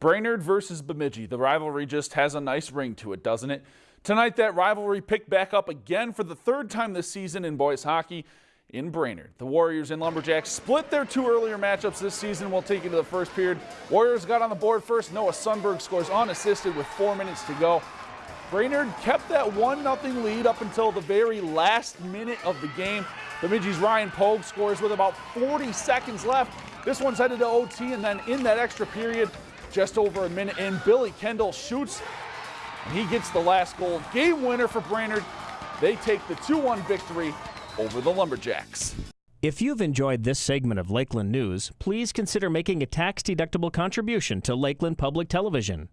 Brainerd versus Bemidji. The rivalry just has a nice ring to it, doesn't it? Tonight, that rivalry picked back up again for the third time this season in boys hockey in Brainerd. The Warriors and Lumberjacks split their two earlier matchups this season. We'll take you to the first period. Warriors got on the board first. Noah Sundberg scores unassisted with four minutes to go. Brainerd kept that 1-0 lead up until the very last minute of the game. Bemidji's Ryan Pogue scores with about 40 seconds left. This one's headed to OT, and then in that extra period, just over a minute in, Billy Kendall shoots, and he gets the last goal. Game winner for Brainerd. They take the 2-1 victory over the Lumberjacks. If you've enjoyed this segment of Lakeland News, please consider making a tax-deductible contribution to Lakeland Public Television.